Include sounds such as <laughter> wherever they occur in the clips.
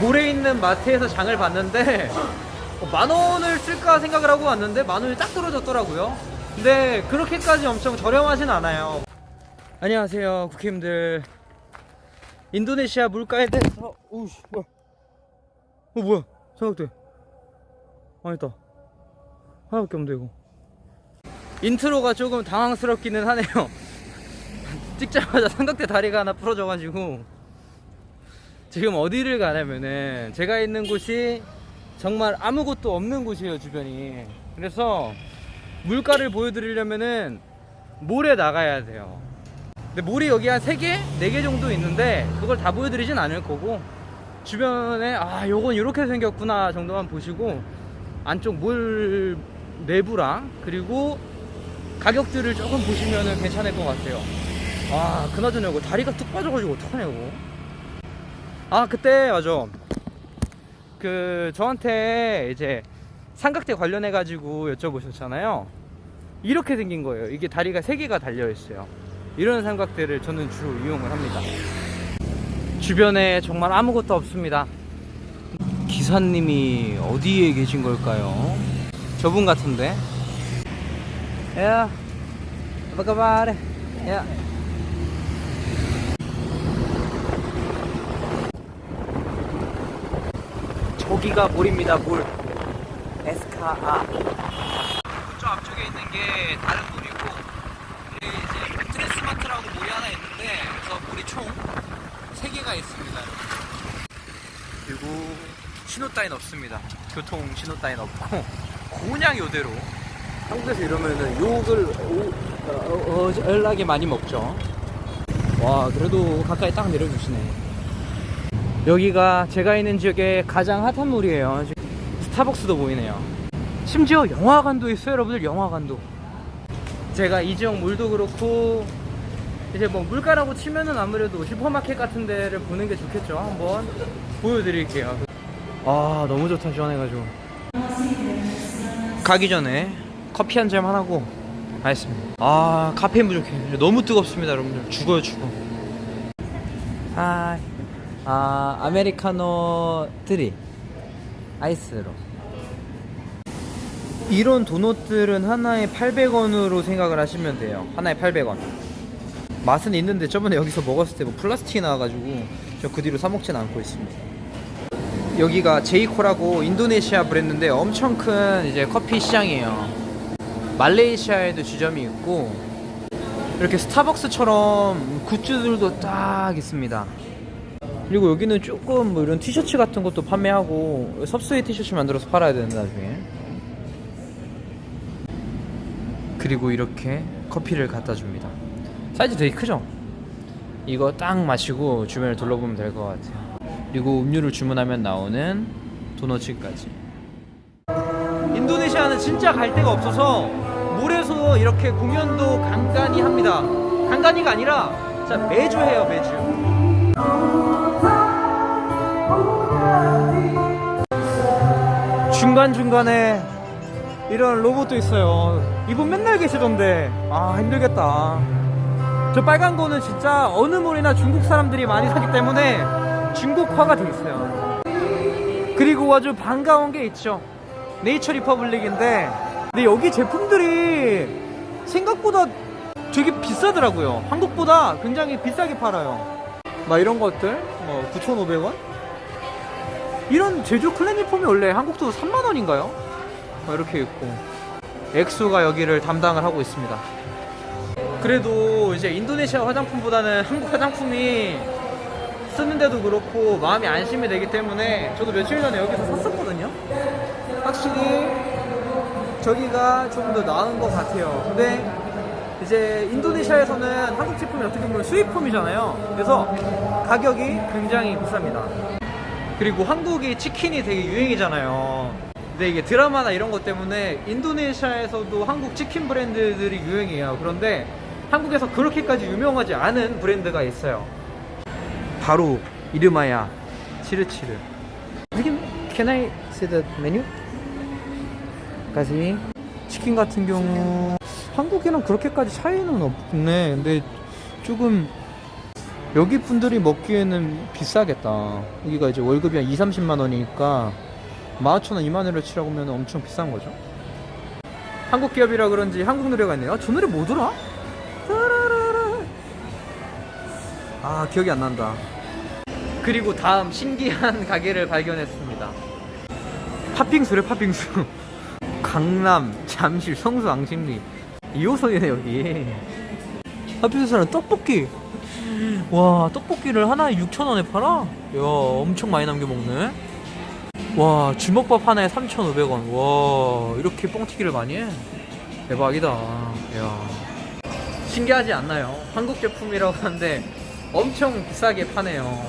모래 있는 마트에서 장을 봤는데 어, 만 원을 쓸까 생각을 하고 왔는데 만 원이 딱 떨어졌더라고요. 근데 그렇게까지 엄청 저렴하진 않아요. 안녕하세요, 국힘들. 인도네시아 물가에 대해서 오우씨 뭐야? 어 뭐야? 삼각대. 아니다. 하나밖에 없는데 이거. 인트로가 조금 당황스럽기는 하네요. <laughs> 찍자마자 삼각대 다리가 하나 부러져가지고 지금 어디를 가냐면은 제가 있는 곳이 정말 아무것도 없는 곳이에요 주변이. 그래서 물가를 보여드리려면은 몰에 나가야 돼요. 근데 몰이 여기 한 3개? 4개 정도 있는데 그걸 다 보여드리진 않을 거고 주변에 아 요건 이렇게 생겼구나 정도만 보시고 안쪽 몰 내부랑 그리고 가격들을 조금 보시면은 괜찮을 것 같아요. 아 그나저나 이거 다리가 뚝 빠져가지고 어떡하냐 이거 아 그때 맞아. 그 저한테 이제 삼각대 관련해 가지고 여쭤보셨잖아요. 이렇게 생긴 거예요. 이게 다리가 세 개가 달려 있어요. 이런 삼각대를 저는 주로 이용을 합니다. 주변에 정말 아무것도 없습니다. 기사님이 어디에 계신 걸까요? 저분 같은데. 야 kabar ya 저기가 물입니다 물. 에스카아. 저 앞쪽에 있는 게 다른 물이고 이제 트레스마트라고 물이 하나 있는데 그래서 물이 총 3개가 있습니다. 그리고 신호 따윈 없습니다. 교통 신호 따윈 없고 그냥 요대로. 한국에서 이러면은 욕을 오, 어, 어, 어, 연락이 많이 먹죠. 와 그래도 가까이 딱 내려주시네 여기가 제가 있는 지역의 가장 핫한 물이에요. 스타벅스도 보이네요. 심지어 영화관도 있어요 여러분들. 영화관도. 제가 이 지역 물도 그렇고 이제 뭐 물가라고 치면은 아무래도 슈퍼마켓 같은 데를 보는 게 좋겠죠. 한번 보여드릴게요. 아 너무 좋다 시원해가지고. 가기 전에 커피 한 잔 하고. 가겠습니다. 아 카페인 부족해. 너무 뜨겁습니다 여러분들. 죽어요 죽어. 하이 아 아메리카노 3 아이스로. 이런 도넛들은 하나에 800원으로 생각을 하시면 돼요. 하나에 800원. 맛은 있는데 저번에 여기서 먹었을 때 뭐 플라스틱이 나와가지고 저 그 뒤로 사 먹진 않고 있습니다. 여기가 제이코라고 인도네시아 브랜드인데 엄청 큰 이제 커피 시장이에요. 말레이시아에도 지점이 있고 이렇게 스타벅스처럼 굿즈들도 딱 있습니다 그리고 여기는 조금 뭐 이런 티셔츠 같은 것도 판매하고 섭스의 티셔츠 만들어서 팔아야 되는데 나중에. 그리고 이렇게 커피를 갖다 줍니다. 사이즈 되게 크죠? 이거 딱 마시고 주변을 둘러보면 될 것 같아요. 그리고 음료를 주문하면 나오는 도너츠까지. 인도네시아는 진짜 갈 데가 없어서 물에서 이렇게 공연도 간간히 합니다. 간간히가 아니라 매주 해요 매주 중간중간에 이런 로봇도 있어요. 이분 맨날 계시던데. 아 힘들겠다. 저 빨간 거는 진짜 어느 몰이나 중국 사람들이 많이 사기 때문에 중국화가 돼 있어요. 그리고 아주 반가운 게 있죠. 네이처 리퍼블릭인데 근데 여기 제품들이 생각보다 되게 비싸더라고요. 한국보다 굉장히 비싸게 팔아요. 막 이런 것들? 뭐 9,500원 이런 제주 클래니폼이 원래 한국도 3만원인가요? 이렇게 있고. 엑소가 여기를 담당을 하고 있습니다. 그래도 이제 인도네시아 화장품보다는 한국 화장품이 쓰는데도 그렇고 마음이 안심이 되기 때문에 저도 며칠 전에 여기서 샀었거든요. 확실히 저기가 좀더 나은 것 같아요. 근데 이제 인도네시아에서는 한국 제품이 어떻게 보면 수입품이잖아요. 그래서 가격이 굉장히 비쌉니다 그리고 한국이 치킨이 되게 유행이잖아요. 근데 이게 드라마나 이런 것 때문에 인도네시아에서도 한국 치킨 브랜드들이 유행이에요. 그런데 한국에서 그렇게까지 유명하지 않은 브랜드가 있어요. 바로 이름하야 치르치르. Can I see the menu? 까지 치킨 같은 경우 한국이랑 그렇게까지 차이는 없네. 근데 조금 여기 분들이 먹기에는 비싸겠다. 여기가 이제 월급이 한 2, 30만 원이니까 15,000원, 2만 원을 치라고 하면 엄청 비싼 거죠. 한국 기업이라 그런지 한국 노래가 있네요. 아, 저 노래 뭐더라? 아, 기억이 안 난다. 그리고 다음 신기한 <laughs> 가게를 발견했습니다. 팥빙수래, 팥빙수. <laughs> 강남, 잠실, 성수, 앙심리. 2호선이네, 여기. 팥빙수는 떡볶이. 와 떡볶이를 하나에 6,000원에 팔아? 야 엄청 많이 남겨 먹네. 와 주먹밥 하나에 3,500원. 와 이렇게 뻥튀기를 많이 해? 대박이다. 야. 신기하지 않나요? 한국 제품이라고 하는데 엄청 비싸게 파네요.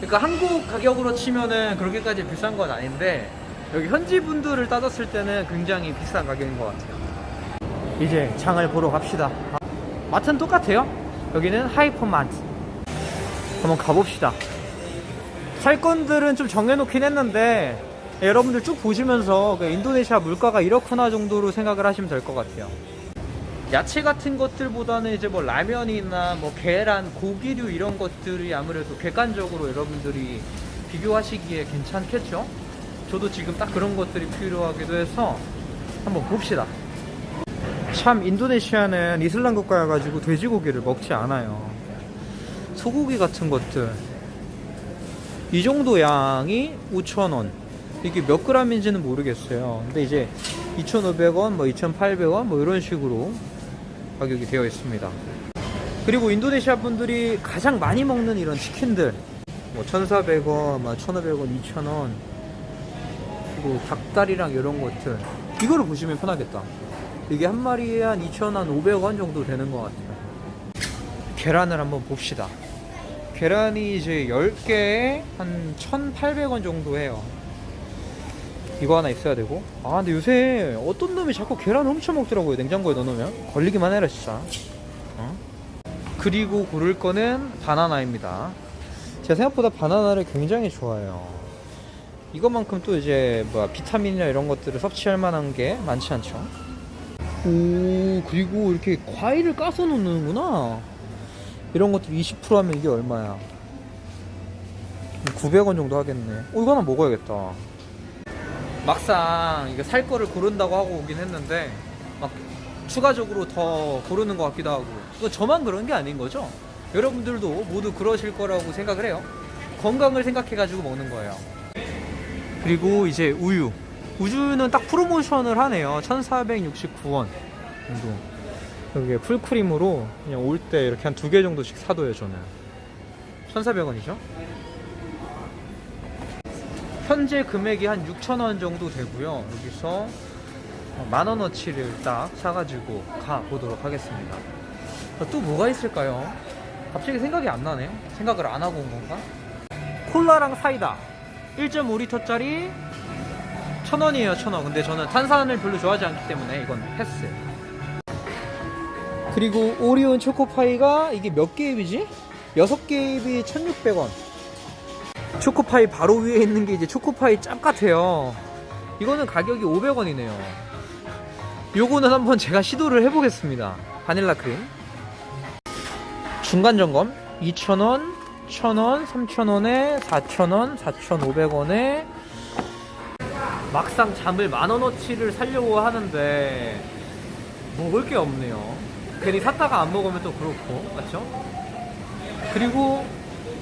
그러니까 한국 가격으로 치면은 그렇게까지 비싼 건 아닌데 여기 현지 분들을 따졌을 때는 굉장히 비싼 가격인 것 같아요. 이제 장을 보러 갑시다. 마트는 똑같아요 여기는 하이퍼마트. 한번 가봅시다. 살건들은 좀 정해놓긴 했는데 여러분들 쭉 보시면서 그 인도네시아 물가가 이렇구나 정도로 생각을 하시면 될 것 같아요. 야채 같은 것들보다는 이제 뭐 라면이나 뭐 계란, 고기류 이런 것들이 아무래도 객관적으로 여러분들이 비교하시기에 괜찮겠죠? 저도 지금 딱 그런 것들이 필요하기도 해서 한번 봅시다 참 인도네시아는 이슬람 국가여가지고 돼지고기를 먹지 않아요. 소고기 같은 것들 이 정도 양이 5,000원. 이게 몇 그램인지는 모르겠어요. 근데 이제 2,500원, 뭐 2,800원 뭐 이런 식으로 가격이 되어 있습니다. 그리고 인도네시아 분들이 가장 많이 먹는 이런 치킨들 뭐 1,400원, 뭐 1,500원, 2,000원 그리고 닭다리랑 이런 것들 이거를 보시면 편하겠다. 이게 한 마리에 한 2,500원 정도 되는 것 같아요. 계란을 한번 봅시다. 계란이 이제 10개에 한 1,800원 정도 해요. 이거 하나 있어야 되고. 아, 근데 요새 어떤 놈이 자꾸 계란 훔쳐 먹더라고요. 냉장고에 넣어놓으면. 걸리기만 해라, 진짜. 어? 그리고 고를 거는 바나나입니다. 제가 생각보다 바나나를 굉장히 좋아해요. 이것만큼 또 이제 뭐야 비타민이나 이런 것들을 섭취할 만한 게 많지 않죠. 오 그리고 이렇게 과일을 까서 놓는구나. 이런 것들 20% 하면 이게 얼마야? 900원 정도 하겠네. 어 이거 하나 먹어야겠다. 막상 이거 살 거를 고른다고 하고 오긴 했는데 막 추가적으로 더 고르는 것 같기도 하고. 이거 저만 그런 게 아닌 거죠? 여러분들도 모두 그러실 거라고 생각을 해요. 건강을 생각해 가지고 먹는 거예요. 그리고 이제 우유 우주는 딱 프로모션을 하네요. 1469원 정도. 여기에 풀크림으로 그냥 올 때 이렇게 한 두 개 정도씩 사둬요 저는. 1400원이죠? 현재 금액이 한 6,000원 정도 되고요. 여기서 만원어치를 딱 사가지고 가보도록 하겠습니다. 또 뭐가 있을까요? 갑자기 생각이 안 나네. 생각을 안 하고 온 건가? 콜라랑 사이다. 1.5리터짜리 천 원이에요 천 원. 근데 저는 탄산을 별로 좋아하지 않기 때문에 이건 패스. 그리고 오리온 초코파이가 이게 몇 개입이지? 여섯 개입이 1,600원. 초코파이 바로 위에 있는 게 이제 초코파이 짭 같아요. 이거는 가격이 500원이네요. 요거는 한번 제가 시도를 해보겠습니다. 바닐라 크림. 중간 점검 2,000원, 1,000원, 3,000원에 4,000원, 4,500원에 막상 잠을 만원어치를 살려고 하는데 먹을 게 없네요 괜히 샀다가 안 먹으면 또 그렇고 맞죠? 그리고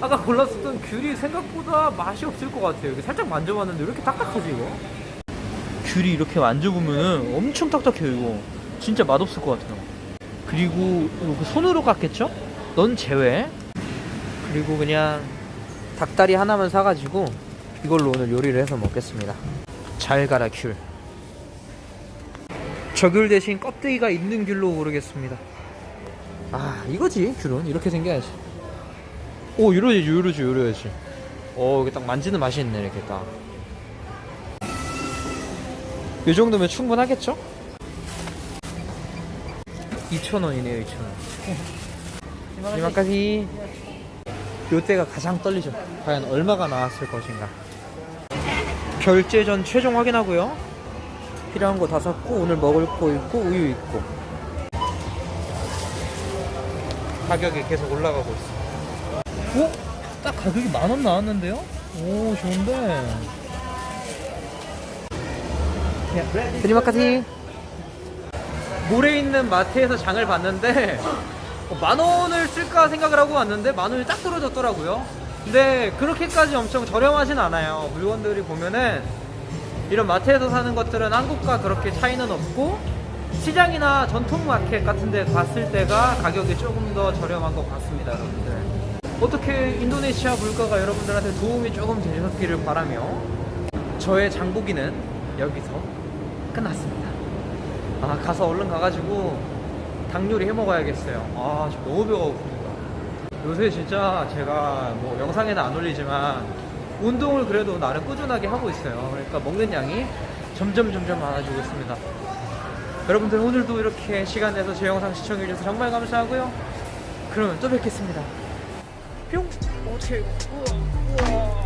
아까 골랐었던 귤이 생각보다 맛이 없을 것 같아요 살짝 만져봤는데 왜 이렇게 딱딱하지 이거? 귤이 이렇게 만져보면 엄청 딱딱해요 이거 진짜 맛없을 것 같아요 그리고 이거 손으로 깎겠죠? 넌 제외 그리고 그냥 닭다리 하나만 사가지고 이걸로 오늘 요리를 해서 먹겠습니다 잘 가라 귤. 저귤 대신 껍데기가 있는 귤로 고르겠습니다. 아 이거지 귤은? 이렇게 생겨야지. 오 이러지 이러지 이러야지. 오 이게 딱 만지는 맛이 있네 이렇게 딱 이 정도면 충분하겠죠? 2,000원이네요 2,000원. 이만까지. 요때가 가장 떨리죠. 과연 얼마가 나왔을 것인가 결제 전 최종 확인하고요. 필요한 거 다 샀고 오늘 먹을 거 있고 우유 있고 가격이 계속 올라가고 있어. 오? 딱 가격이 만 원 나왔는데요? 오 좋은데 드리마카티 모래 있는 마트에서 장을 봤는데 어, 만 원을 쓸까 생각을 하고 왔는데 만 원이 딱 떨어졌더라고요 근데 그렇게까지 엄청 저렴하진 않아요. 물건들이 보면은 이런 마트에서 사는 것들은 한국과 그렇게 차이는 없고 시장이나 전통 마켓 같은 데 갔을 때가 가격이 조금 더 저렴한 것 같습니다 여러분들. 어떻게 인도네시아 물가가 여러분들한테 도움이 조금 되셨기를 바라며 저의 장보기는 여기서 끝났습니다. 아 가서 얼른 가가지고 닭 요리 해 먹어야겠어요. 아저 너무 배가 고픕니다 요새 진짜 제가 뭐 영상에는 안 올리지만 운동을 그래도 나름 꾸준하게 하고 있어요. 그러니까 먹는 양이 점점 점점 많아지고 있습니다. 여러분들 오늘도 이렇게 시간 내서 제 영상 시청해주셔서 정말 감사하고요. 그러면 또 뵙겠습니다. 뿅! 오케이 우와 우와